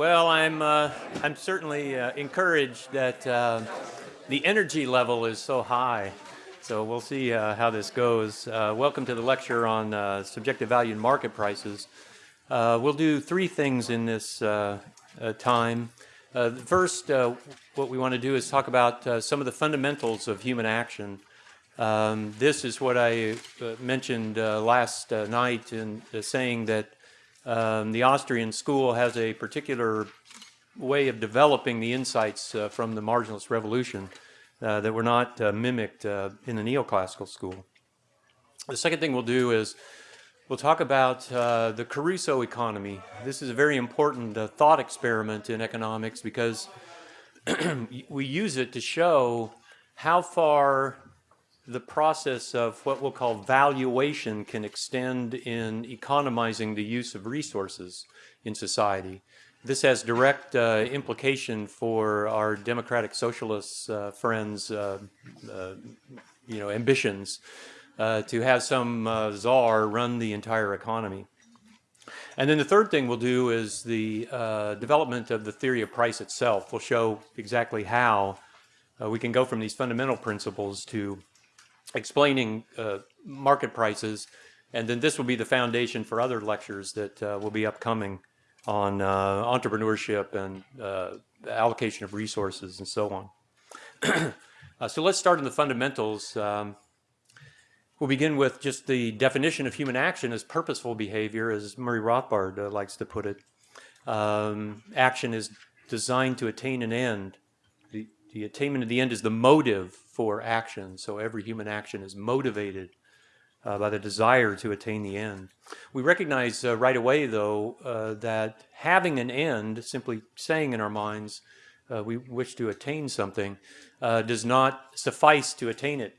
Well, I'm, uh, I'm certainly uh, encouraged that uh, the energy level is so high. So we'll see uh, how this goes. Uh, welcome to the lecture on uh, subjective value and market prices. we'll do three things in this time. first, what we want to do is talk about some of the fundamentals of human action. Um, this is what I mentioned last night in saying that um, the Austrian school has a particular way of developing the insights uh, from the marginalist revolution uh, that were not uh, mimicked uh, in the neoclassical school. The second thing we'll do is we'll talk about uh, the Crusoe economy. This is a very important uh, thought experiment in economics because we use it to show how far the process of what we'll call valuation can extend in economizing the use of resources in society. This has direct uh, implication for our democratic socialist uh, friends, uh, uh you know, ambitions uh, to have some uh, czar run the entire economy. And then the third thing we'll do is the development of the theory of price itself. We'll show exactly how we can go from these fundamental principles to explaining uh, market prices. And then this will be the foundation for other lectures that uh, will be upcoming on uh, entrepreneurship and uh, allocation of resources and so on. Uh, so let's start in the fundamentals. Um, we'll begin with just the definition of human action as purposeful behavior, as Murray Rothbard uh, likes to put it. Um, action is designed to attain an end. The, attainment of the end is the motive for action. So every human action is motivated uh, by the desire to attain the end. We recognize uh, right away, though, uh, that having an end, simply saying in our minds, uh, we wish to attain something, uh, does not suffice to attain it.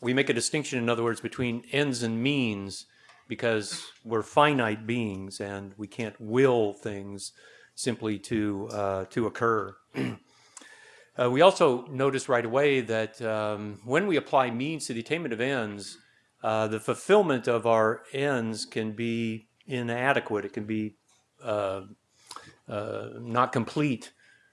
We make a distinction, in other words, between ends and means because we're finite beings and we can't will things simply to, uh, to occur. Uh, we also notice right away that um, when we apply means to the attainment of ends, uh, the fulfillment of our ends can be inadequate. It can be uh, uh not complete.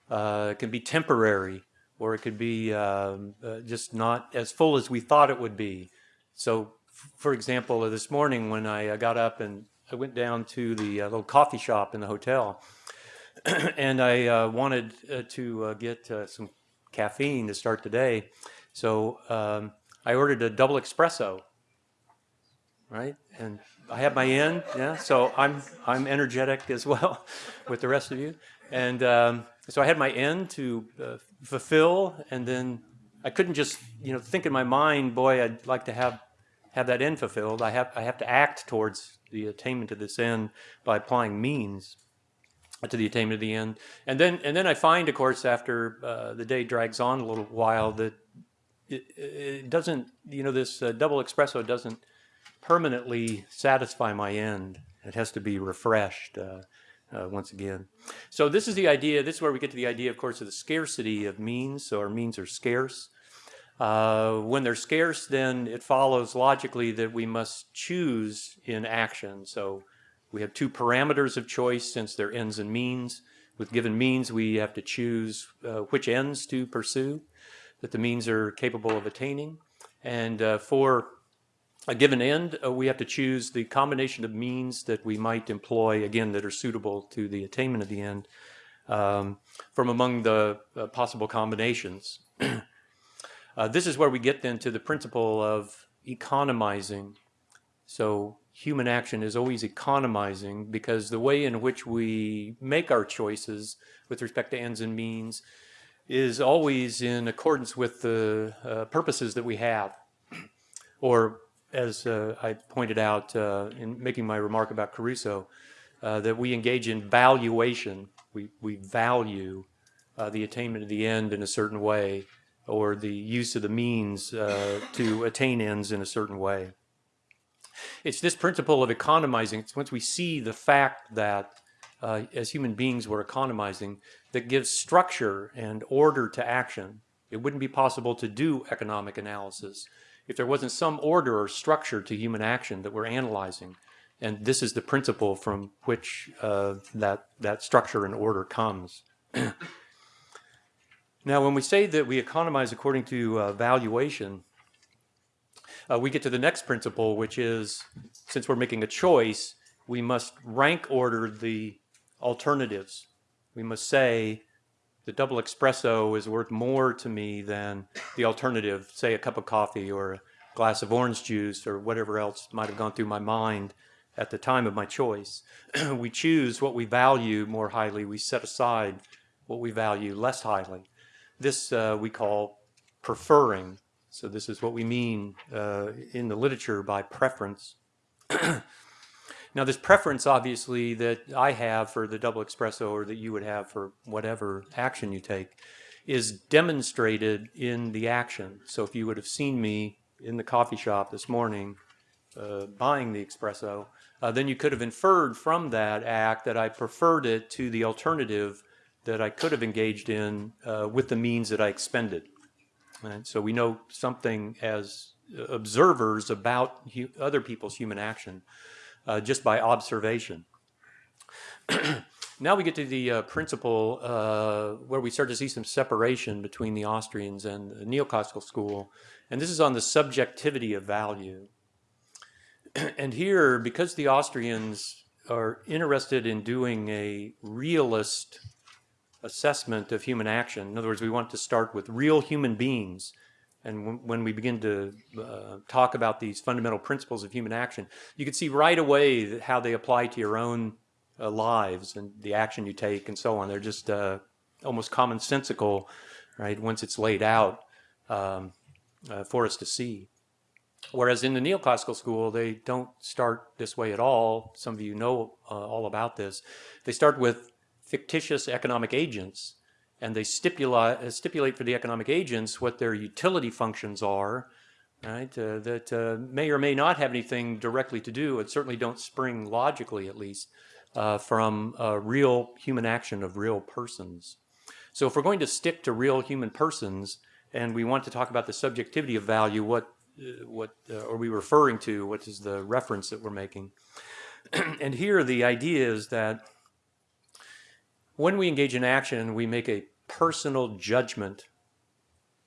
Uh, it can be temporary, or it could be um, uh, just not as full as we thought it would be. So, for example, this morning when I got up and I went down to the little coffee shop in the hotel, and I uh, wanted uh, to uh, get some caffeine to start the day. So um, I ordered a double espresso, right? And I have my in, yeah. So I'm I'm energetic as well with the rest of you. And um, so I had my end to uh, fulfill, and then I couldn't just you know think in my mind, boy, I'd like to have have that end fulfilled. I have I have to act towards the attainment of this end by applying means to the attainment of the end. And then, and then I find, of course, after uh, the day drags on a little while, that it, it doesn't, you know, this uh, double espresso doesn't permanently satisfy my end. It has to be refreshed uh, uh, once again. So this is the idea, this is where we get to the idea, of course, of the scarcity of means. So our means are scarce. Uh, when they're scarce, then it follows logically that we must choose in action. So we have two parameters of choice since they're ends and means. With given means, we have to choose uh, which ends to pursue that the means are capable of attaining. And uh, for a given end, uh, we have to choose the combination of means that we might employ, again, that are suitable to the attainment of the end um, from among the uh, possible combinations. Uh, this is where we get then to the principle of economizing. So human action is always economizing because the way in which we make our choices with respect to ends and means is always in accordance with the uh, purposes that we have. Or as uh, I pointed out uh, in making my remark about Crusoe, uh, that we engage in valuation. We, we value uh, the attainment of the end in a certain way or the use of the means uh, to attain ends in a certain way. It's this principle of economizing. It's once we see the fact that uh, as human beings we're economizing that gives structure and order to action. It wouldn't be possible to do economic analysis if there wasn't some order or structure to human action that we're analyzing. And this is the principle from which uh, that, that structure and order comes. now, when we say that we economize according to uh, valuation, uh, we get to the next principle, which is since we're making a choice, we must rank order the alternatives. We must say the double espresso is worth more to me than the alternative, say a cup of coffee or a glass of orange juice or whatever else might have gone through my mind at the time of my choice. we choose what we value more highly. We set aside what we value less highly. This uh, we call preferring. So this is what we mean uh, in the literature by preference. now this preference obviously that I have for the double espresso or that you would have for whatever action you take is demonstrated in the action. So if you would have seen me in the coffee shop this morning uh, buying the espresso, uh, then you could have inferred from that act that I preferred it to the alternative that I could have engaged in uh, with the means that I expended. And so we know something as observers about other people's human action uh, just by observation. now we get to the uh, principle uh, where we start to see some separation between the Austrians and the neoclassical school, and this is on the subjectivity of value. and here, because the Austrians are interested in doing a realist assessment of human action, in other words, we want to start with real human beings. And when we begin to uh, talk about these fundamental principles of human action, you can see right away how they apply to your own uh, lives and the action you take and so on. They're just uh, almost commonsensical, right, once it's laid out um, uh, for us to see. Whereas in the neoclassical school, they don't start this way at all. Some of you know uh, all about this. They start with fictitious economic agents, and they stipulate, uh, stipulate for the economic agents what their utility functions are, right, uh, that uh, may or may not have anything directly to do, and certainly don't spring logically at least, uh, from real human action of real persons. So if we're going to stick to real human persons, and we want to talk about the subjectivity of value, what uh, what uh, are we referring to? What is the reference that we're making? and here the idea is that when we engage in action, we make a personal judgment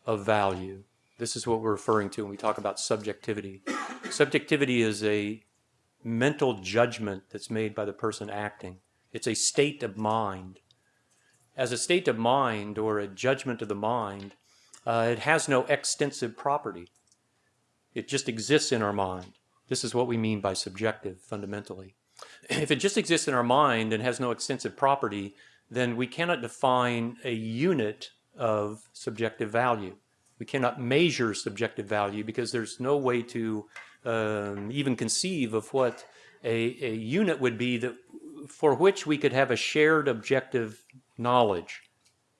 of value. This is what we're referring to when we talk about subjectivity. Subjectivity is a mental judgment that's made by the person acting. It's a state of mind. As a state of mind or a judgment of the mind, uh, it has no extensive property. It just exists in our mind. This is what we mean by subjective, fundamentally. If it just exists in our mind and has no extensive property, then we cannot define a unit of subjective value. We cannot measure subjective value because there's no way to um, even conceive of what a, a unit would be that for which we could have a shared objective knowledge.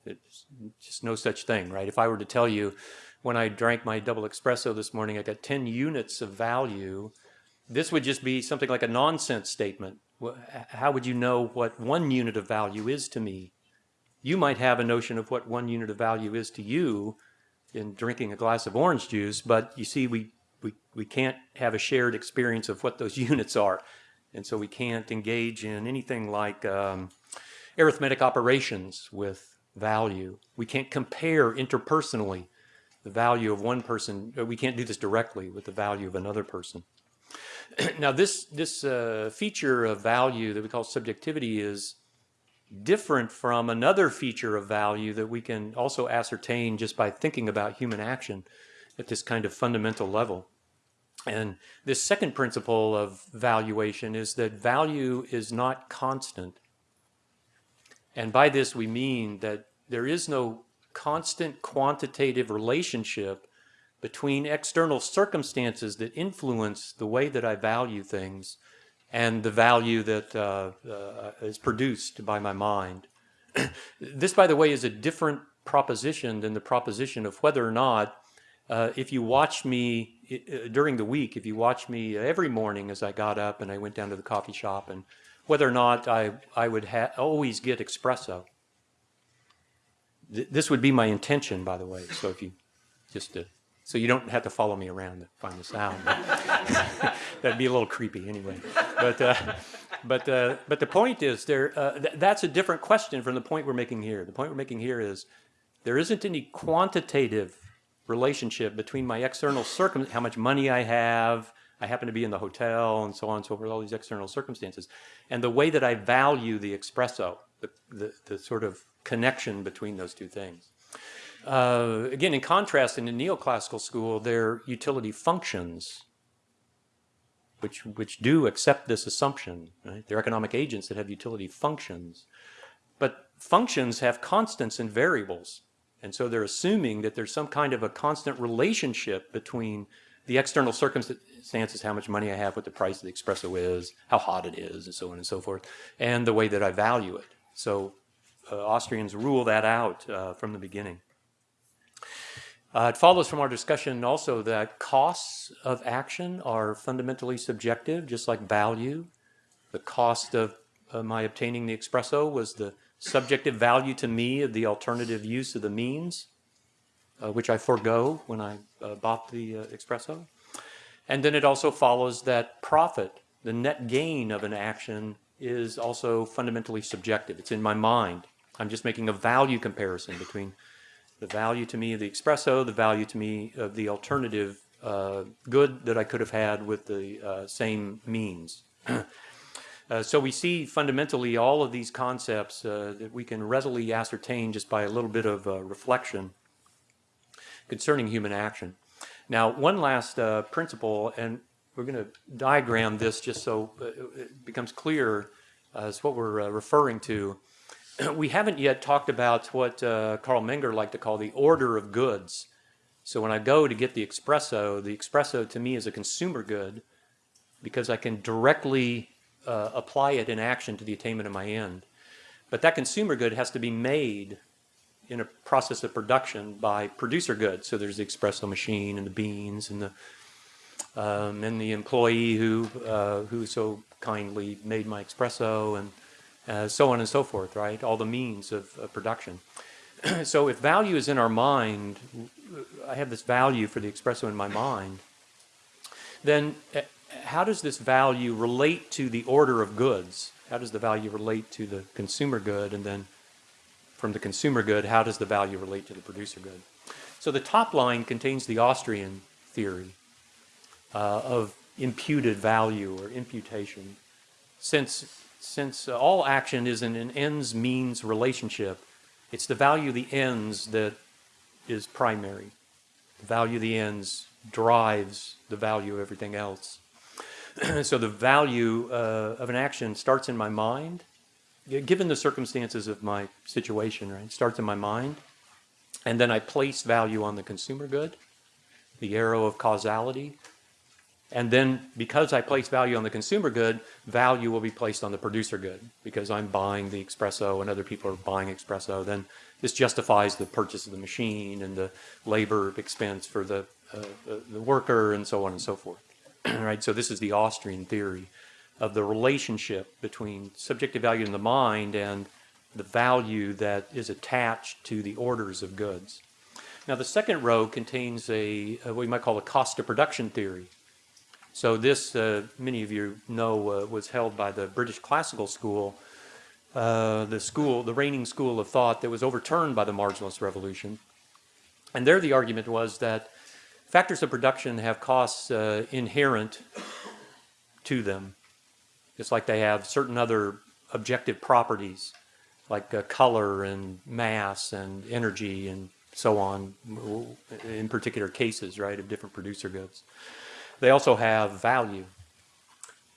It's just no such thing, right? If I were to tell you when I drank my double espresso this morning, I got 10 units of value. This would just be something like a nonsense statement. How would you know what one unit of value is to me? You might have a notion of what one unit of value is to you in drinking a glass of orange juice, but you see, we, we, we can't have a shared experience of what those units are. And so we can't engage in anything like um, arithmetic operations with value. We can't compare interpersonally the value of one person. Uh, we can't do this directly with the value of another person. now this, this uh, feature of value that we call subjectivity is different from another feature of value that we can also ascertain just by thinking about human action at this kind of fundamental level. And this second principle of valuation is that value is not constant. And by this we mean that there is no constant quantitative relationship between external circumstances that influence the way that I value things and the value that uh, uh, is produced by my mind. this, by the way, is a different proposition than the proposition of whether or not, uh, if you watch me uh, during the week, if you watch me every morning as I got up and I went down to the coffee shop, and whether or not I, I would always get espresso this would be my intention, by the way. So if you just to, so you don't have to follow me around to find this out. that'd be a little creepy anyway. But uh, but uh, but the point is there. Uh, th that's a different question from the point we're making here. The point we're making here is there isn't any quantitative relationship between my external circum, how much money I have, I happen to be in the hotel, and so on and so forth, all these external circumstances, and the way that I value the espresso, the, the, the sort of connection between those two things. Uh, again, in contrast, in the neoclassical school, their utility functions, which, which do accept this assumption. Right? They're economic agents that have utility functions. But functions have constants and variables. And so they're assuming that there's some kind of a constant relationship between the external circumstances, how much money I have, what the price of the espresso is, how hot it is, and so on and so forth, and the way that I value it. So uh, Austrians rule that out uh, from the beginning. Uh, it follows from our discussion also that costs of action are fundamentally subjective, just like value. The cost of uh, my obtaining the espresso was the subjective value to me of the alternative use of the means, uh, which I forego when I uh, bought the uh, espresso. And then it also follows that profit, the net gain of an action, is also fundamentally subjective. It's in my mind. I'm just making a value comparison between the value to me of the espresso, the value to me of the alternative uh, good that I could have had with the uh, same means. Uh, so we see fundamentally all of these concepts uh, that we can readily ascertain just by a little bit of uh, reflection concerning human action. Now, one last uh, principle, and we're going to diagram this just so it becomes clear as what we're referring to. We haven't yet talked about what Carl Menger liked to call the order of goods. So when I go to get the espresso, the espresso to me is a consumer good because I can directly uh, apply it in action to the attainment of my end. But that consumer good has to be made in a process of production by producer goods. So there's the espresso machine and the beans and the um, and the employee who uh, who so kindly made my espresso and uh, so on and so forth, right? All the means of, of production. so if value is in our mind, I have this value for the espresso in my mind, then uh, how does this value relate to the order of goods? How does the value relate to the consumer good? And then from the consumer good, how does the value relate to the producer good? So the top line contains the Austrian theory uh, of imputed value or imputation. Since, since uh, all action is in an ends means relationship, it's the value of the ends that is primary. The value of the ends drives the value of everything else. so the value uh, of an action starts in my mind, given the circumstances of my situation, right? It starts in my mind, and then I place value on the consumer good, the arrow of causality, and then because I place value on the consumer good, value will be placed on the producer good because I'm buying the espresso and other people are buying espresso. Then this justifies the purchase of the machine and the labor expense for the, uh, the, the worker and so on and so forth. right? So this is the Austrian theory of the relationship between subjective value in the mind and the value that is attached to the orders of goods. Now the second row contains a, a what you might call a cost of production theory. So this, uh, many of you know, uh, was held by the British Classical School, uh, the school, the reigning school of thought that was overturned by the Marginalist Revolution. And there the argument was that Factors of production have costs uh, inherent to them, just like they have certain other objective properties like uh, color and mass and energy and so on in particular cases, right, of different producer goods. They also have value.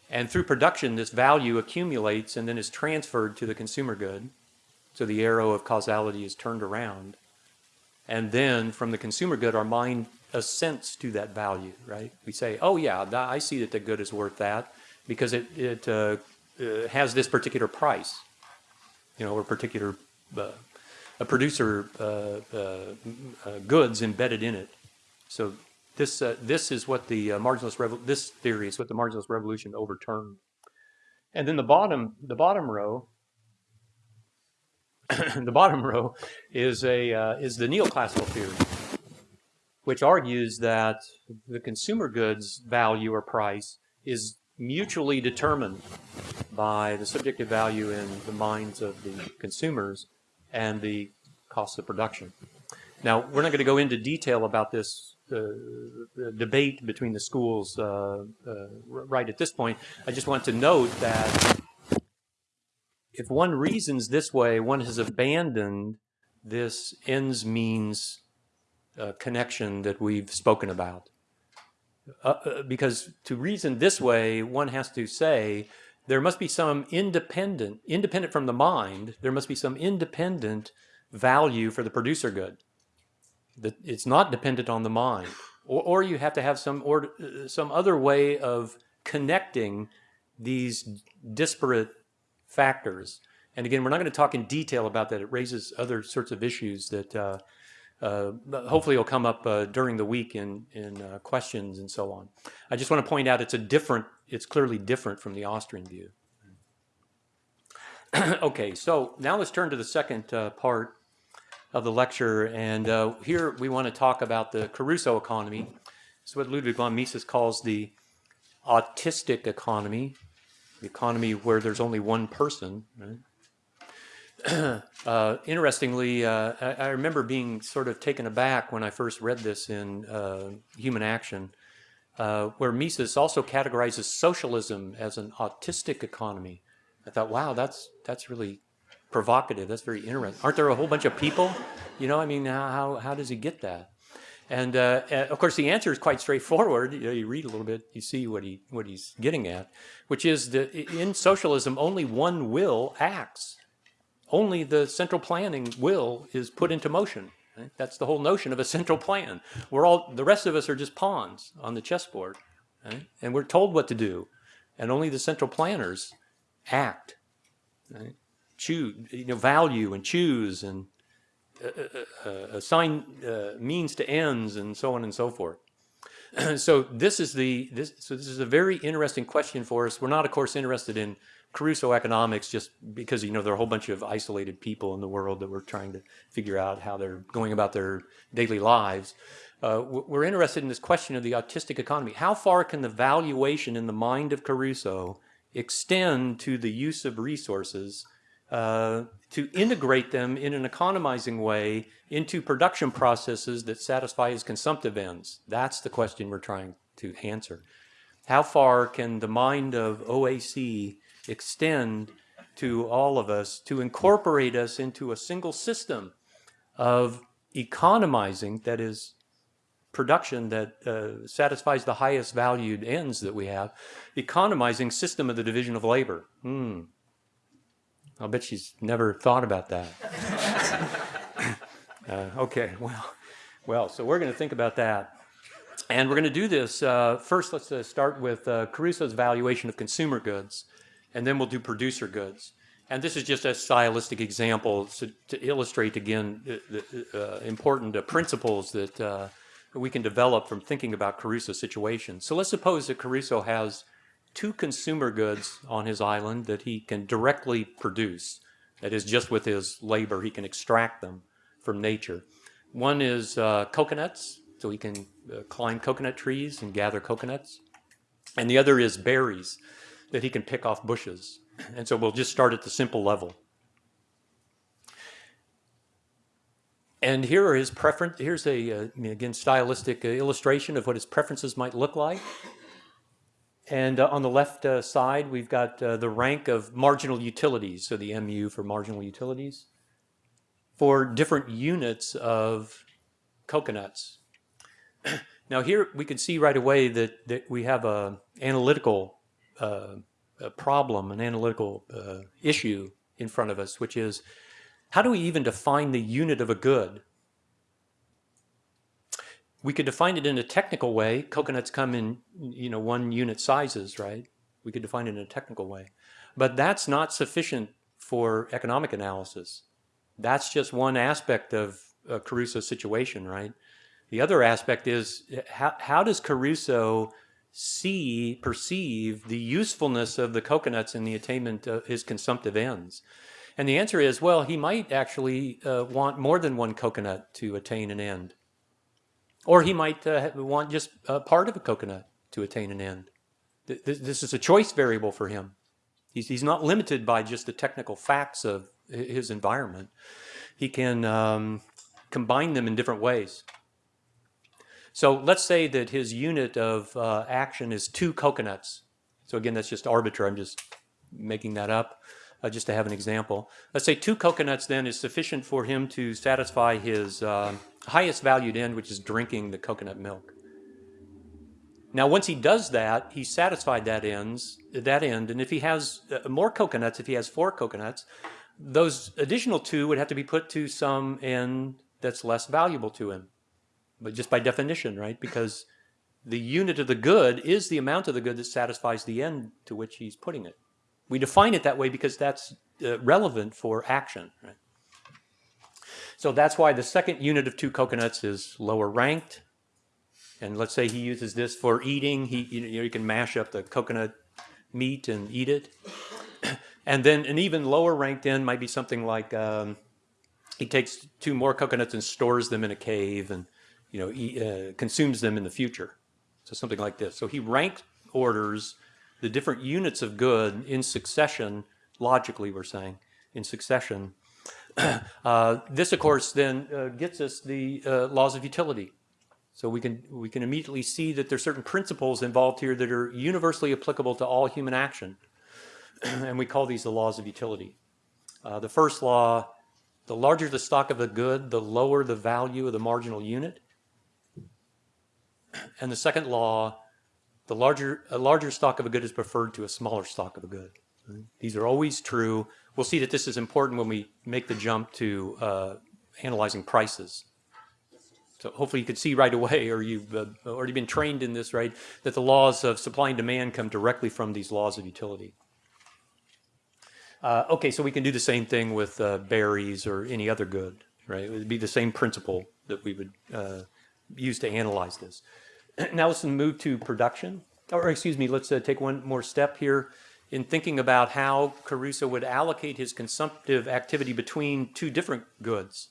And through production, this value accumulates and then is transferred to the consumer good. So the arrow of causality is turned around. And then from the consumer good, our mind assents to that value, right? We say, oh yeah, I see that the good is worth that because it, it uh, uh, has this particular price, you know, or particular, uh, a producer uh, uh, goods embedded in it. So this, this is what the marginalist, this theory is what the marginalist revolution overturned. And then the bottom, the bottom row the bottom row is a uh, is the neoclassical theory, which argues that the consumer goods value or price is mutually determined by the subjective value in the minds of the consumers and the cost of production. Now, we're not going to go into detail about this uh, debate between the schools uh, uh, right at this point. I just want to note that if one reasons this way, one has abandoned this ends means uh, connection that we've spoken about. Because to reason this way, one has to say there must be some independent, independent from the mind, there must be some independent value for the producer good. That it's not dependent on the mind. Or, or you have to have some, or, some other way of connecting these disparate factors. And again, we're not going to talk in detail about that. It raises other sorts of issues that uh, uh, hopefully will come up uh, during the week in, in uh, questions and so on. I just want to point out it's a different, it's clearly different from the Austrian view. okay, so now let's turn to the second uh, part of the lecture. And uh, here we want to talk about the Crusoe economy. It's what Ludwig von Mises calls the autistic economy, the economy where there's only one person. Right? uh, interestingly, uh, I, I, remember being sort of taken aback when I first read this in uh, Human Action, uh, where Mises also categorizes socialism as an autistic economy. I thought, wow, that's that's really provocative. That's very interesting. Aren't there a whole bunch of people? You know, I mean, how how does he get that? And uh, of course, the answer is quite straightforward. You, know, you read a little bit, you see what he what he's getting at, which is that in socialism, only one will acts only the central planning will is put into motion. Right? That's the whole notion of a central plan. We're all, the rest of us are just pawns on the chessboard. Right? And we're told what to do. And only the central planners act, right? Choose, you know, value and choose and uh, uh, uh, assign uh, means to ends and so on and so forth. so this is the this so this is a very interesting question for us. We're not, of course, interested in Crusoe economics just because, you know, there are a whole bunch of isolated people in the world that we're trying to figure out how they're going about their daily lives. Uh, we're interested in this question of the autistic economy. How far can the valuation in the mind of Crusoe extend to the use of resources uh, to integrate them in an economizing way into production processes that satisfy his consumptive ends? That's the question we're trying to answer. How far can the mind of AOC extend to all of us to incorporate us into a single system of economizing, that is, production that uh, satisfies the highest valued ends that we have, economizing system of the division of labor. Hmm. I'll bet she's never thought about that. uh, okay, well, well, so we're going to think about that. And we're going to do this. Uh, first, let's uh, start with uh, Crusoe's valuation of consumer goods and then we'll do producer goods. And this is just a stylistic example to, to illustrate, again, the, the uh, important uh, principles that uh, we can develop from thinking about Crusoe's situation. So let's suppose that Crusoe has two consumer goods on his island that he can directly produce. That is, just with his labor, he can extract them from nature. One is uh, coconuts, so he can uh, climb coconut trees and gather coconuts. And the other is berries that he can pick off bushes. And so we'll just start at the simple level. And here are his preference. Here's a, uh, again, stylistic illustration of what his preferences might look like. And uh, on the left uh, side, we've got uh, the rank of marginal utilities, so the MU for marginal utilities, for different units of coconuts. now here we can see right away that, that we have a analytical uh, a problem, an analytical uh, issue in front of us, which is how do we even define the unit of a good? We could define it in a technical way. Coconuts come in, you know, one unit sizes, right? We could define it in a technical way. But that's not sufficient for economic analysis. That's just one aspect of uh, Crusoe's situation, right? The other aspect is how, how does Crusoe see, perceive the usefulness of the coconuts in the attainment of his consumptive ends? And the answer is, well, he might actually uh, want more than one coconut to attain an end. Or he might uh, want just part of a coconut to attain an end. Th- th- This is a choice variable for him. He's, he's not limited by just the technical facts of his environment. He can um, combine them in different ways. So let's say that his unit of uh, action is two coconuts. So again, that's just arbitrary. I'm just making that up uh, just to have an example. Let's say two coconuts then is sufficient for him to satisfy his uh, highest valued end, which is drinking the coconut milk. Now, once he does that, he's satisfied that ends that end, and if he has uh, more coconuts, if he has four coconuts, those additional two would have to be put to some end that's less valuable to him, but just by definition, right? Because the unit of the good is the amount of the good that satisfies the end to which he's putting it. We define it that way because that's uh, relevant for action, right? So that's why the second unit of two coconuts is lower ranked, and let's say he uses this for eating. He, you know, you can mash up the coconut meat and eat it. And then an even lower ranked end might be something like um, he takes two more coconuts and stores them in a cave and, you know, eat, uh, consumes them in the future. So something like this. So he rank orders the different units of good in succession, logically we're saying, in succession. Uh, this, of course, then uh, gets us the uh, laws of utility. So we can we can immediately see that there's certain principles involved here that are universally applicable to all human action, and we call these the laws of utility. Uh, the first law: the larger the stock of the good, the lower the value of the marginal unit. And the second law: the larger a larger stock of a good is preferred to a smaller stock of a good. These are always true. We'll see that this is important when we make the jump to uh, analyzing prices. So hopefully you could see right away, or you've uh, already been trained in this, right, that the laws of supply and demand come directly from these laws of utility. Uh, okay, so we can do the same thing with uh, berries or any other good, right? It would be the same principle that we would uh, use to analyze this. now let's move to production, or excuse me, let's uh, take one more step here in thinking about how Crusoe would allocate his consumptive activity between two different goods.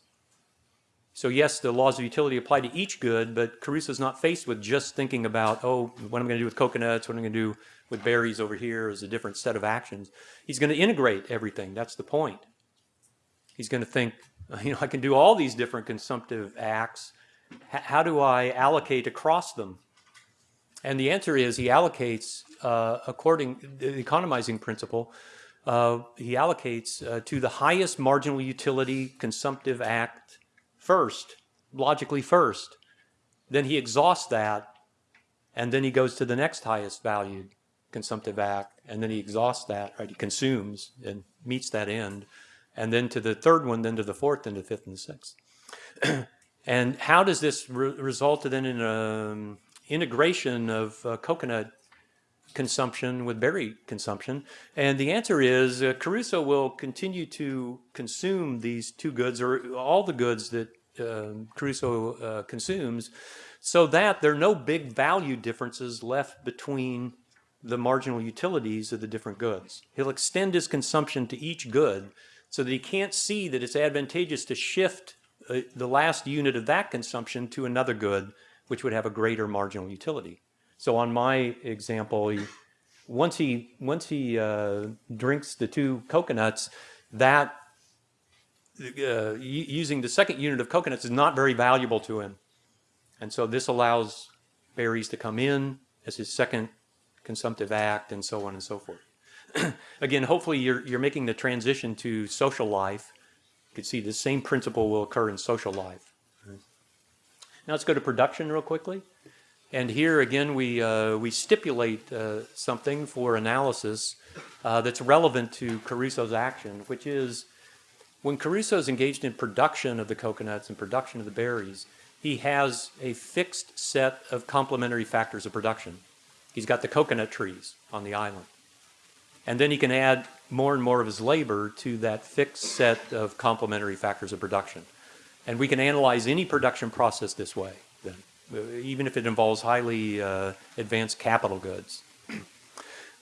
So yes, the laws of utility apply to each good, but Crusoe's not faced with just thinking about, oh, what I'm going to do with coconuts? What I'm going to do with berries over here is a different set of actions. He's going to integrate everything. That's the point. He's going to think, you know, I can do all these different consumptive acts. How do I allocate across them? And the answer is he allocates uh, according the economizing principle. Uh, he allocates uh, to the highest marginal utility consumptive act first, logically first. Then he exhausts that, and then he goes to the next highest valued consumptive act, and then he exhausts that, right? He consumes and meets that end, and then to the third one, then to the fourth, then to the fifth and the sixth. and how does this re result then in an integration of uh, coconut consumption with berry consumption? And the answer is uh, Crusoe will continue to consume these two goods or all the goods that uh, Crusoe uh, consumes so that there are no big value differences left between the marginal utilities of the different goods. He'll extend his consumption to each good so that he can't see that it's advantageous to shift the last unit of that consumption to another good which would have a greater marginal utility. So on my example, he, once he once he uh, drinks the two coconuts, that uh, using the second unit of coconuts is not very valuable to him, and so this allows berries to come in as his second consumptive act, and so on and so forth. Again, hopefully you're you're making the transition to social life. You can see the same principle will occur in social life. Now let's go to production real quickly. And here again, we, uh, we stipulate uh, something for analysis uh, that's relevant to Crusoe's action, which is when Crusoe is engaged in production of the coconuts and production of the berries, he has a fixed set of complementary factors of production. He's got the coconut trees on the island. And then he can add more and more of his labor to that fixed set of complementary factors of production. And we can analyze any production process this way, then, even if it involves highly uh, advanced capital goods.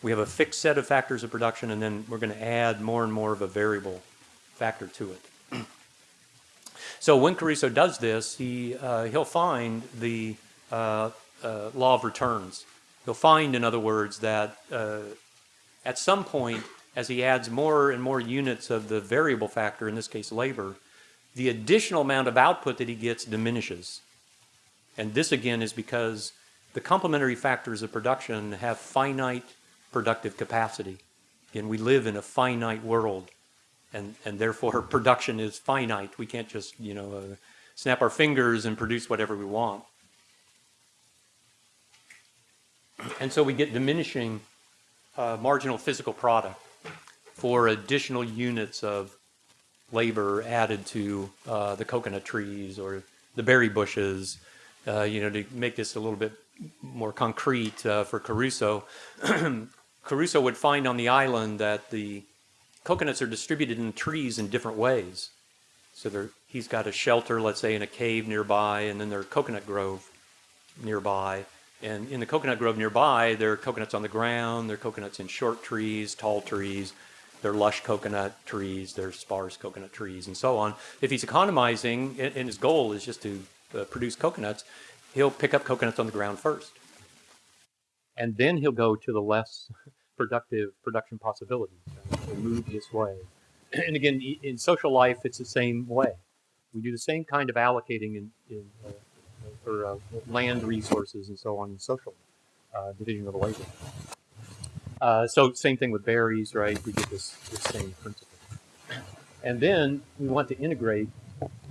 we have a fixed set of factors of production, and then we're going to add more and more of a variable factor to it. so when Crusoe does this, he, uh, he'll find the uh, uh, law of returns. He'll find, in other words, that uh, at some point, as he adds more and more units of the variable factor, in this case labor, the additional amount of output that he gets diminishes. And this again is because the complementary factors of production have finite productive capacity. And we live in a finite world. And, and therefore production is finite. We can't just, you know, uh, snap our fingers and produce whatever we want. And so we get diminishing uh, marginal physical product for additional units of labor added to uh, the coconut trees or the berry bushes, uh, you know, to make this a little bit more concrete uh, for Crusoe. Crusoe would find on the island that the coconuts are distributed in trees in different ways. So he's got a shelter, let's say, in a cave nearby, and then there's coconut grove nearby. And in the coconut grove nearby, there are coconuts on the ground, there are coconuts in short trees, tall trees, there are lush coconut trees, their sparse coconut trees, and so on. If he's economizing, and his goal is just to uh, produce coconuts, he'll pick up coconuts on the ground first. And then he'll go to the less productive production possibilities. He'll move this way. And again, in social life, it's the same way. We do the same kind of allocating in, in uh, for uh, land resources and so on in social uh, division of labor. Uh, so same thing with berries, right? We get this, this same principle. And then we want to integrate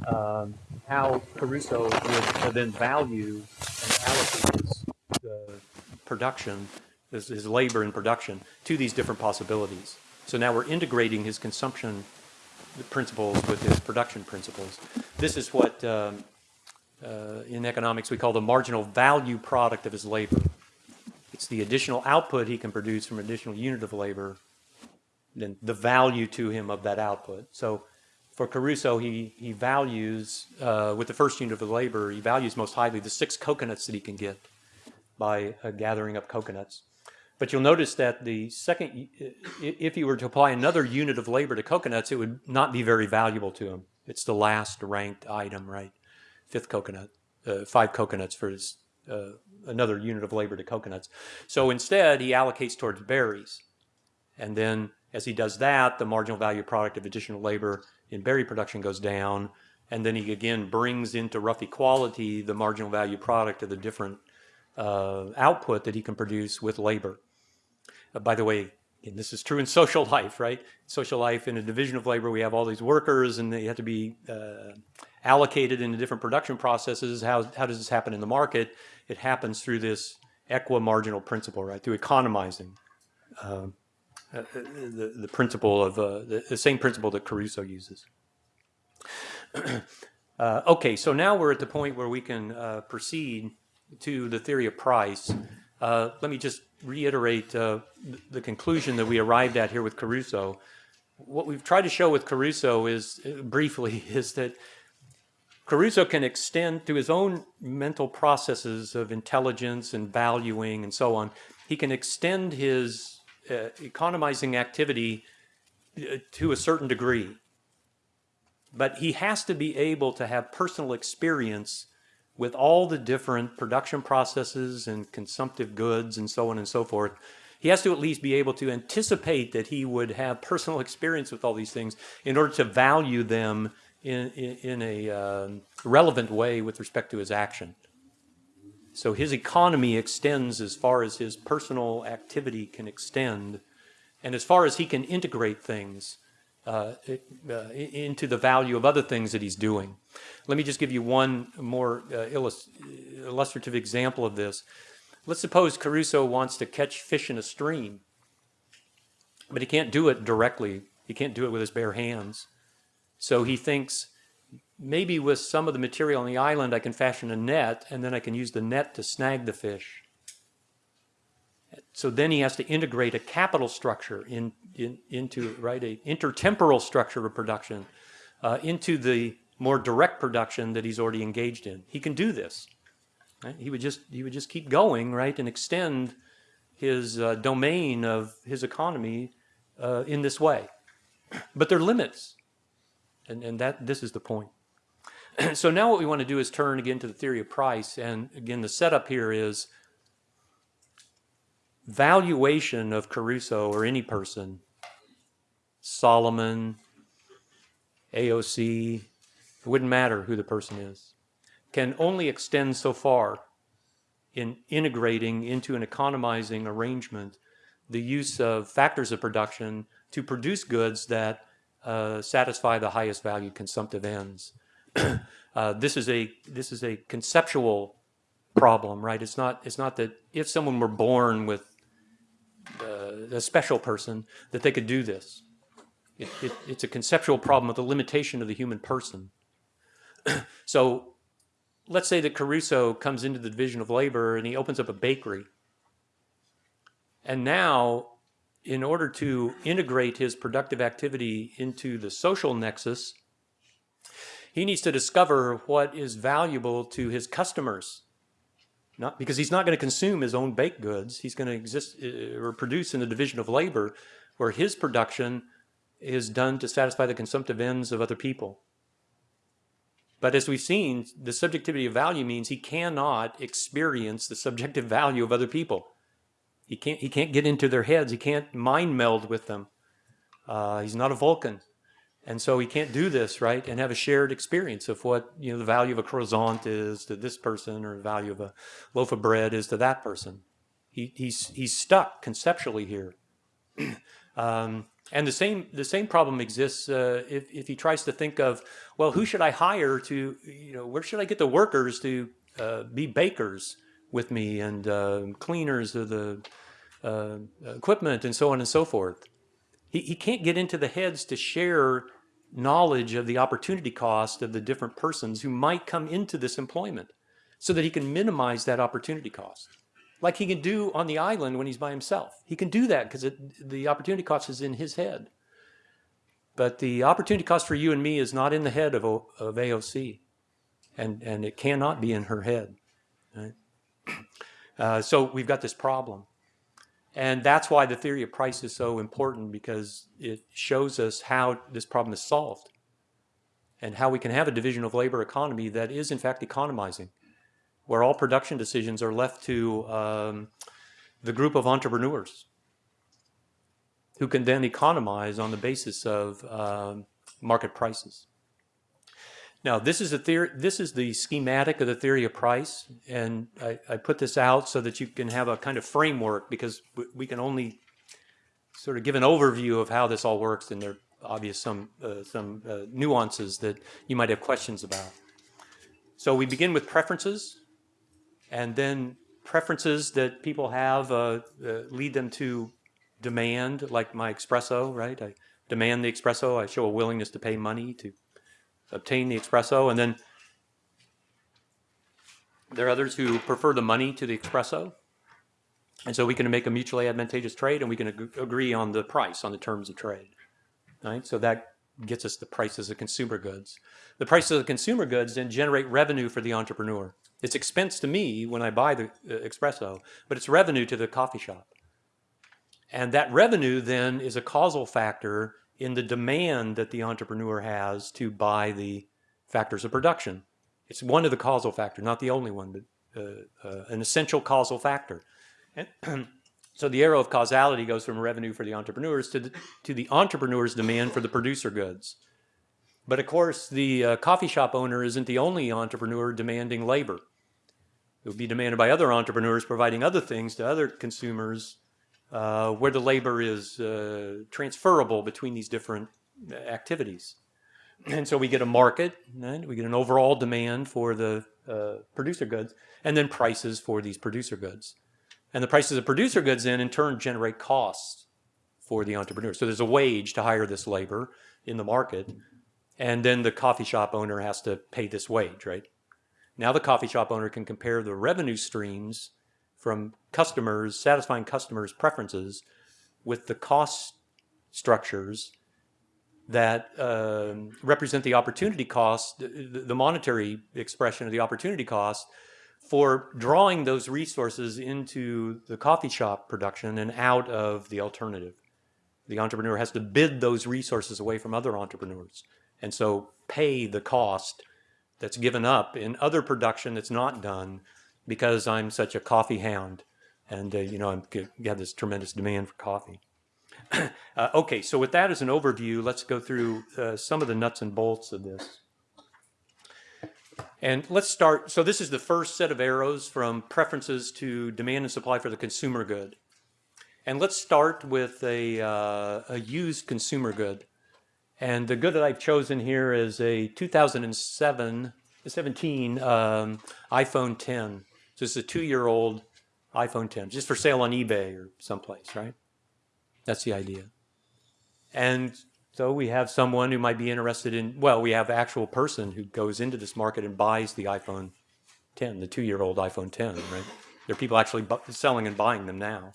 um, how Crusoe would then value and allocate his uh, production, his, his labor and production to these different possibilities. So now we're integrating his consumption principles with his production principles. This is what um, uh, in economics we call the marginal value product of his labor. It's the additional output he can produce from an additional unit of labor, then the value to him of that output. So for Crusoe, he, he values, uh, with the first unit of labor, he values most highly the six coconuts that he can get by uh, gathering up coconuts. But you'll notice that the second, if you were to apply another unit of labor to coconuts, it would not be very valuable to him. It's the last ranked item, right? Fifth coconut, uh, five coconuts for his uh, another unit of labor to coconuts. So instead, he allocates towards berries. And then as he does that, the marginal value product of additional labor in berry production goes down. And then he again brings into rough equality the marginal value product of the different uh, output that he can produce with labor. Uh, by the way, and this is true in social life, right? Social life, in a division of labor, we have all these workers and they have to be uh, allocated into different production processes. How, how does this happen in the market? It happens through this equi-marginal principle, right? Through economizing. Uh, uh, the, the principle of, uh, the, the, same principle that Crusoe uses. Uh, okay, so now we're at the point where we can uh, proceed to the theory of price. Uh, let me just reiterate the conclusion that we arrived at here with Crusoe. What we've tried to show with Crusoe is, briefly, is that Crusoe can extend through his own mental processes of intelligence and valuing and so on, he can extend his uh, economizing activity uh, to a certain degree. But he has to be able to have personal experience with all the different production processes and consumptive goods and so on and so forth. He has to at least be able to anticipate that he would have personal experience with all these things in order to value them in, in, a uh, relevant way with respect to his action. So his economy extends as far as his personal activity can extend, and as far as he can integrate things uh, uh, into the value of other things that he's doing. Let me just give you one more uh, illustrative example of this. Let's suppose Crusoe wants to catch fish in a stream, but he can't do it directly. He can't do it with his bare hands. So he thinks, maybe with some of the material on the island I can fashion a net and then I can use the net to snag the fish. So then he has to integrate a capital structure in, in, into, right, a intertemporal structure of production uh, into the more direct production that he's already engaged in. He can do this. Right? He would just he would just keep going, right, and extend his uh, domain of his economy uh, in this way. But there are limits, and and that this is the point. so now what we want to do is turn again to the theory of price, and again the setup here is valuation of Crusoe or any person, Solomon, AOC, it wouldn't matter who the person is, can only extend so far in integrating into an economizing arrangement the use of factors of production to produce goods that uh, satisfy the highest value consumptive ends. uh, this is a this is a conceptual problem, right? It's not it's not that if someone were born with uh, a special person that they could do this. It, it, it's a conceptual problem with the limitation of the human person. so let's say that Crusoe comes into the division of labor and he opens up a bakery. And now, in order to integrate his productive activity into the social nexus, he needs to discover what is valuable to his customers not because he's not going to consume his own baked goods. He's going to exist uh, or produce in the division of labor where his production is done to satisfy the consumptive ends of other people. But as we've seen, the subjectivity of value means he cannot experience the subjective value of other people. He can't, he can't get into their heads. He can't mind meld with them. Uh, he's not a Vulcan. And so he can't do this, right, and have a shared experience of what, you know, the value of a croissant is to this person or the value of a loaf of bread is to that person. He, he's, he's stuck conceptually here. um, and the same, the same problem exists uh, if, if he tries to think of, well, who should I hire to, you know, where should I get the workers to uh, be bakers with me and uh, cleaners of the uh, equipment and so on and so forth. He, he can't get into the heads to share knowledge of the opportunity cost of the different persons who might come into this employment so that he can minimize that opportunity cost. Like he can do on the island when he's by himself. He can do that because the opportunity cost is in his head. But the opportunity cost for you and me is not in the head of, of AOC. And, and it cannot be in her head. Right? Uh, so we've got this problem. And that's why the theory of price is so important because it shows us how this problem is solved and how we can have a division of labor economy that is in fact economizing, where all production decisions are left to um, the group of entrepreneurs who can then economize on the basis of um, market prices. Now, this is a theory. This is the schematic of the theory of price, and I, I, put this out so that you can have a kind of framework because we can only sort of give an overview of how this all works, and there are obvious some uh, some uh, nuances that you might have questions about. So we begin with preferences, and then preferences that people have uh, uh lead them to demand, like my espresso, right? I demand the espresso. I show a willingness to pay money to obtain the espresso, and then there are others who prefer the money to the espresso. And so we can make a mutually advantageous trade and we can ag agree on the price, on the terms of trade. Right? So that gets us the prices of consumer goods. The prices of the consumer goods then generate revenue for the entrepreneur. It's expense to me when I buy the uh, espresso, but it's revenue to the coffee shop. And that revenue then is a causal factor in the demand that the entrepreneur has to buy the factors of production. It's one of the causal factors, not the only one, but uh, uh, an essential causal factor. And so the arrow of causality goes from revenue for the entrepreneurs to the, to the entrepreneur's demand for the producer goods. But of course, the uh, coffee shop owner isn't the only entrepreneur demanding labor. It would be demanded by other entrepreneurs providing other things to other consumers uh, where the labor is uh, transferable between these different activities. And so we get a market, right? we get an overall demand for the uh, producer goods, and then prices for these producer goods. And the prices of producer goods then in turn generate costs for the entrepreneur. So there's a wage to hire this labor in the market, and then the coffee shop owner has to pay this wage, right? Now the coffee shop owner can compare the revenue streams from customers, satisfying customers' preferences with the cost structures that uh, represent the opportunity cost, the monetary expression of the opportunity cost for drawing those resources into the coffee shop production and out of the alternative. The entrepreneur has to bid those resources away from other entrepreneurs and so pay the cost that's given up in other production that's not done because I'm such a coffee hound and uh, you know I'm you have this tremendous demand for coffee. uh, okay, so with that as an overview, let's go through uh, some of the nuts and bolts of this. And let's start. So this is the first set of arrows from preferences to demand and supply for the consumer good. And let's start with a, uh, a used consumer good. And the good that I've chosen here is a 2007, 17 um, iPhone 10. So it's a two-year-old iPhone 10, just for sale on eBay or someplace, right? That's the idea. And so we have someone who might be interested in, well, we have actual person who goes into this market and buys the iPhone 10, the two-year-old iPhone 10, right? There are people actually selling and buying them now.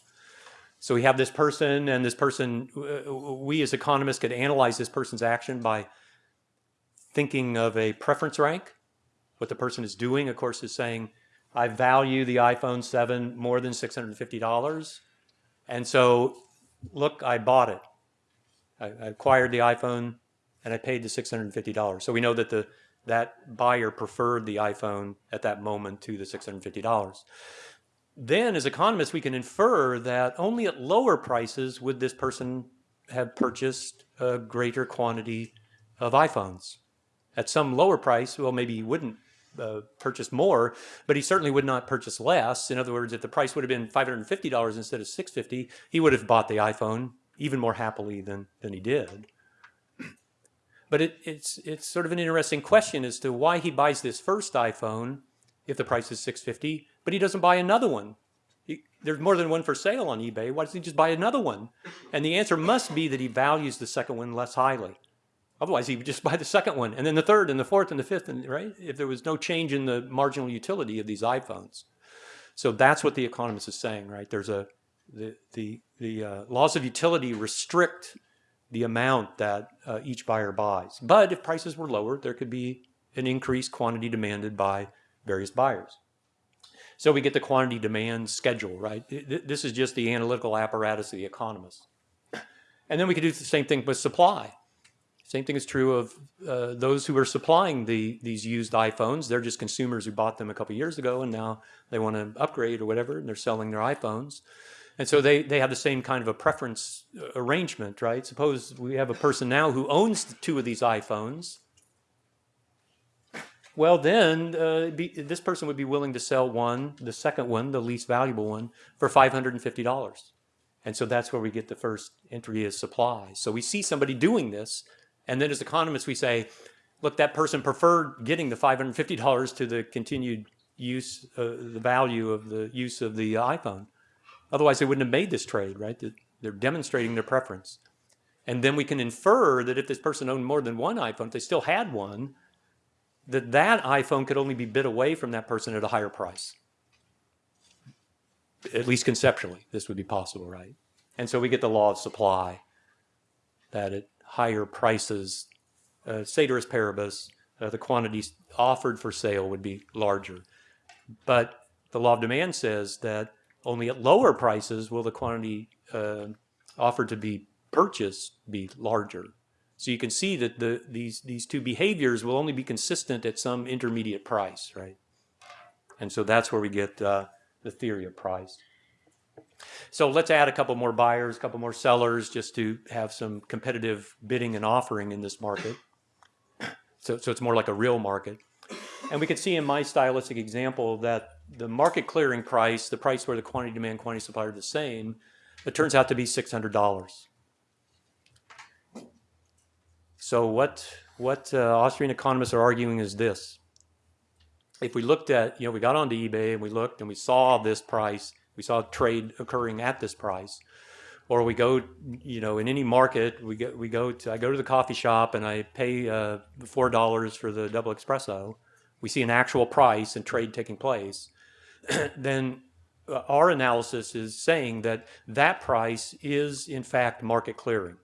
So we have this person and this person, we as economists could analyze this person's action by thinking of a preference rank. What the person is doing, of course, is saying, I value the iPhone 7 more than $650. And so, look, I bought it. I, I acquired the iPhone and I paid the $650. So we know that the that buyer preferred the iPhone at that moment to the $650 then as economists, we can infer that only at lower prices would this person have purchased a greater quantity of iPhones. At some lower price, well, maybe he wouldn't uh, purchase more, but he certainly would not purchase less. In other words, if the price would have been $550 instead of 650, he would have bought the iPhone even more happily than, than he did. But it, it's, it's sort of an interesting question as to why he buys this first iPhone if the price is 650 but he doesn't buy another one. He, there's more than one for sale on eBay. Why doesn't he just buy another one? And the answer must be that he values the second one less highly. Otherwise, he would just buy the second one, and then the third, and the fourth, and the fifth, and right? If there was no change in the marginal utility of these iPhones. So that's what the economist is saying, right? There's a the the the uh, laws of utility restrict the amount that uh, each buyer buys. But if prices were lower, there could be an increased quantity demanded by various buyers. So we get the quantity demand schedule, right? This is just the analytical apparatus of the economist. And then we could do the same thing with supply. Same thing is true of uh, those who are supplying the these used iPhones. They're just consumers who bought them a couple years ago and now they want to upgrade or whatever, and they're selling their iPhones. And so they, they have the same kind of a preference uh, arrangement, right? Suppose we have a person now who owns two of these iPhones well, then uh, be, this person would be willing to sell one, the second one, the least valuable one, for $550. And so that's where we get the first entry as supply. So we see somebody doing this, and then as economists we say, look, that person preferred getting the $550 to the continued use, uh, the value of the use of the iPhone. Otherwise they wouldn't have made this trade, right? They're demonstrating their preference. And then we can infer that if this person owned more than one iPhone, if they still had one, that that iPhone could only be bid away from that person at a higher price. At least conceptually, this would be possible, right? And so we get the law of supply, that at higher prices, uh, ceteris paribus, uh, the quantities offered for sale would be larger. But the law of demand says that only at lower prices will the quantity uh, offered to be purchased be larger. So you can see that the, these, these two behaviors will only be consistent at some intermediate price, right? And so that's where we get uh, the theory of price. So let's add a couple more buyers, a couple more sellers, just to have some competitive bidding and offering in this market. So, so it's more like a real market. And we can see in my stylistic example that the market clearing price, the price where the quantity demand, quantity supply are the same, it turns out to be $600. So what, what uh, Austrian economists are arguing is this. If we looked at, you know, we got onto eBay and we looked and we saw this price, we saw trade occurring at this price, or we go, you know, in any market, we go, we go to, I go to the coffee shop and I pay uh, $4 for the double espresso, we see an actual price and trade taking place, then uh, our analysis is saying that that price is in fact market clearing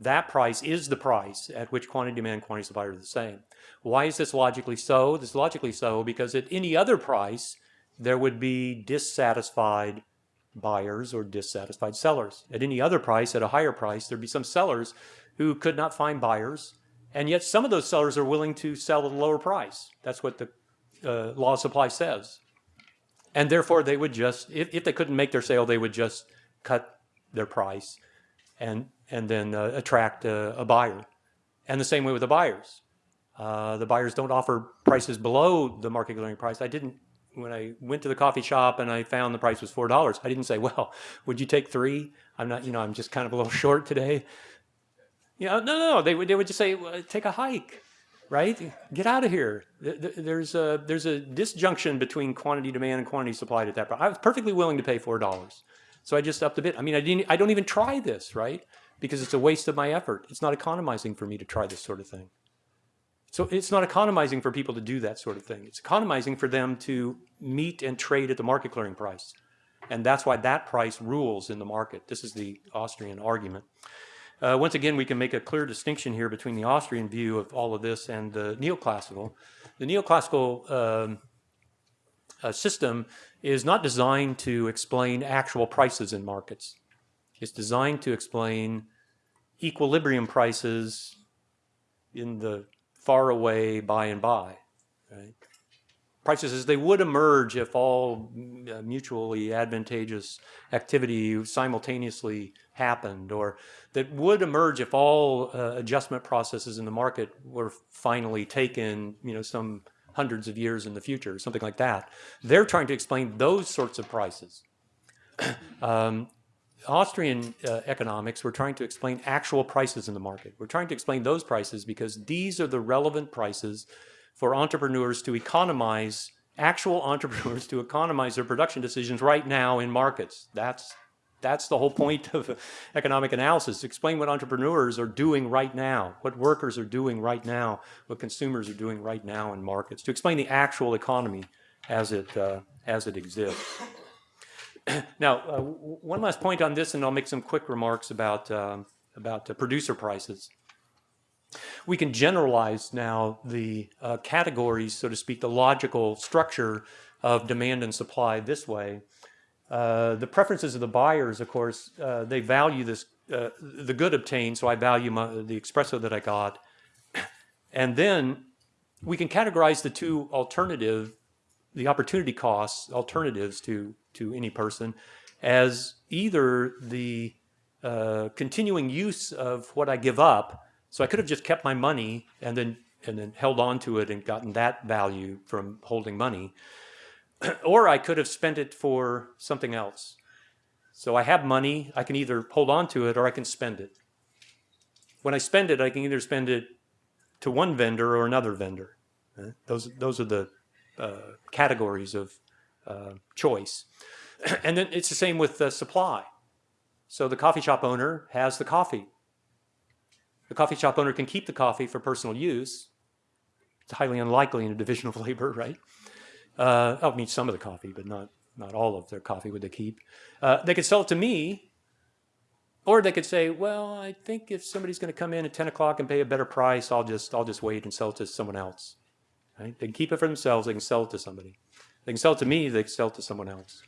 that price is the price at which quantity demand and quantity supply are the same. Why is this logically so? This is logically so because at any other price, there would be dissatisfied buyers or dissatisfied sellers. At any other price, at a higher price, there'd be some sellers who could not find buyers, and yet some of those sellers are willing to sell at a lower price. That's what the uh, law of supply says. And therefore, they would just, if, if they couldn't make their sale, they would just cut their price and, and then uh, attract a, a, buyer. And the same way with the buyers. Uh, the buyers don't offer prices below the market clearing price. I didn't, when I went to the coffee shop and I found the price was $4, I didn't say, well, would you take three? I'm not, you know, I'm just kind of a little short today. You know, no, no, they would, they would just say, well, take a hike right? Get out of here. There's a, there's a disjunction between quantity demand and quantity supplied at that price. I was perfectly willing to pay $4. So I just upped a bit. I mean, I, didn't, I don't even try this, right? Because it's a waste of my effort. It's not economizing for me to try this sort of thing. So it's not economizing for people to do that sort of thing. It's economizing for them to meet and trade at the market clearing price. And that's why that price rules in the market. This is the Austrian argument. Uh, once again, we can make a clear distinction here between the Austrian view of all of this and the neoclassical. The neoclassical um, uh, system is not designed to explain actual prices in markets. It's designed to explain equilibrium prices in the far away by and by. Right? Prices as they would emerge if all uh, mutually advantageous activity simultaneously happened or that would emerge if all uh, adjustment processes in the market were finally taken, you know, some hundreds of years in the future, something like that. They're trying to explain those sorts of prices. um, Austrian uh, economics, we're trying to explain actual prices in the market. We're trying to explain those prices because these are the relevant prices for entrepreneurs to economize, actual entrepreneurs to economize their production decisions right now in markets. That's that's the whole point of economic analysis. Explain what entrepreneurs are doing right now, what workers are doing right now, what consumers are doing right now in markets, to explain the actual economy as it, uh, as it exists. now, uh, one last point on this, and I'll make some quick remarks about, um, about uh, producer prices. We can generalize now the uh, categories, so to speak, the logical structure of demand and supply this way. Uh, the preferences of the buyers, of course, uh, they value this, uh, the good obtained, so I value my, the espresso that I got. And then we can categorize the two alternative, the opportunity costs, alternatives to, to any person, as either the uh, continuing use of what I give up. So I could have just kept my money and then, and then held on to it and gotten that value from holding money. or I could have spent it for something else. So I have money, I can either hold on to it or I can spend it. When I spend it, I can either spend it to one vendor or another vendor. Those, those are the uh, categories of uh, choice. and then it's the same with the supply. So the coffee shop owner has the coffee. The coffee shop owner can keep the coffee for personal use. It's highly unlikely in a division of labor, right? Uh, I mean, some of the coffee, but not not all of their coffee would they keep. Uh, they could sell it to me, or they could say, well, I think if somebody's going to come in at 10 o'clock and pay a better price, I'll just I'll just wait and sell it to someone else. Right? They can keep it for themselves. They can sell it to somebody. They can sell it to me. They can sell it to someone else.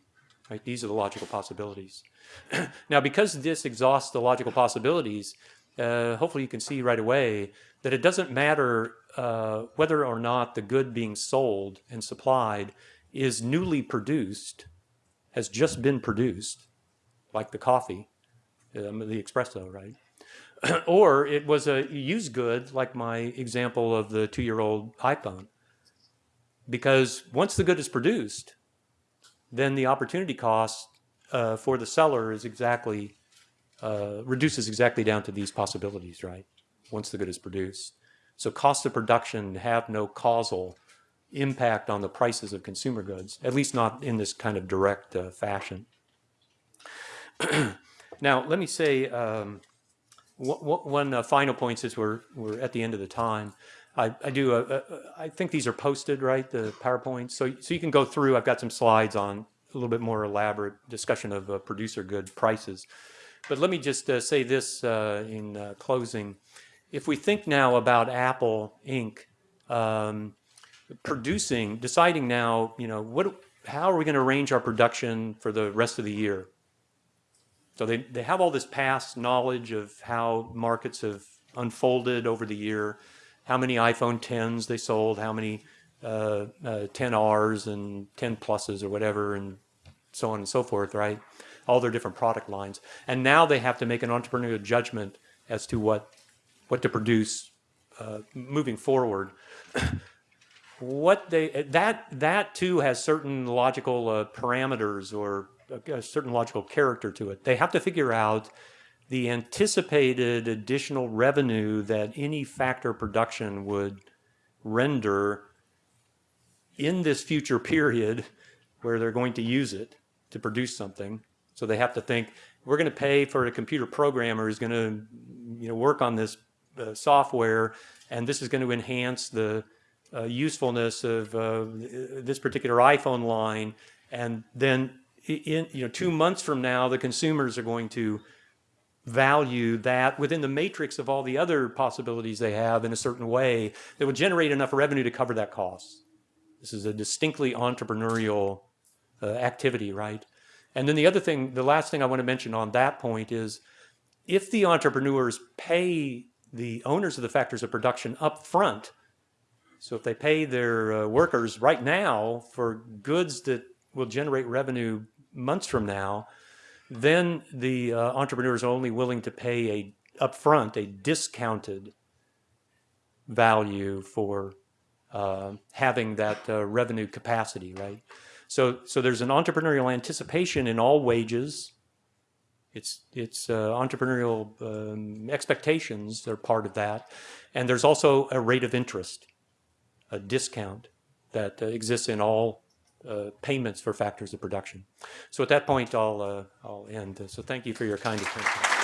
Right? These are the logical possibilities. now, because this exhausts the logical possibilities, uh, hopefully you can see right away that it doesn't matter uh, whether or not the good being sold and supplied is newly produced, has just been produced, like the coffee, um, the espresso, right? or it was a used good, like my example of the two-year-old iPhone. Because once the good is produced, then the opportunity cost uh, for the seller is exactly uh, reduces exactly down to these possibilities, right? Once the good is produced. So cost of production have no causal impact on the prices of consumer goods, at least not in this kind of direct uh, fashion. now, let me say um, one uh, final point since we're, we're at the end of the time. I, I do, a, a, I think these are posted, right, the PowerPoints. So, so you can go through, I've got some slides on a little bit more elaborate discussion of uh, producer good prices. But let me just uh, say this uh, in uh, closing. If we think now about Apple Inc. Um, producing, deciding now, you know, what, how are we going to arrange our production for the rest of the year? So they, they have all this past knowledge of how markets have unfolded over the year, how many iPhone 10s they sold, how many uh, uh, 10 Rs and 10 pluses or whatever, and so on and so forth, right? All their different product lines. And now they have to make an entrepreneurial judgment as to what, what to produce uh, moving forward. what they that that too has certain logical uh, parameters or a, a certain logical character to it. They have to figure out the anticipated additional revenue that any factor production would render in this future period where they're going to use it to produce something. So they have to think, we're going to pay for a computer programmer who's going to you know, work on this uh, software, and this is going to enhance the uh, usefulness of uh, this particular iPhone line. And then in, you know, two months from now, the consumers are going to value that within the matrix of all the other possibilities they have in a certain way that would generate enough revenue to cover that cost. This is a distinctly entrepreneurial uh, activity, right? And then the other thing, the last thing I want to mention on that point is if the entrepreneurs pay the owners of the factors of production up front, so if they pay their uh, workers right now for goods that will generate revenue months from now, then the uh, entrepreneur is only willing to pay a upfront a discounted value for uh, having that uh, revenue capacity, right? So, so there's an entrepreneurial anticipation in all wages. It's, it's uh, entrepreneurial um, expectations are part of that. And there's also a rate of interest, a discount that uh, exists in all uh, payments for factors of production. So at that point, I'll, uh, I'll end. So thank you for your kind attention.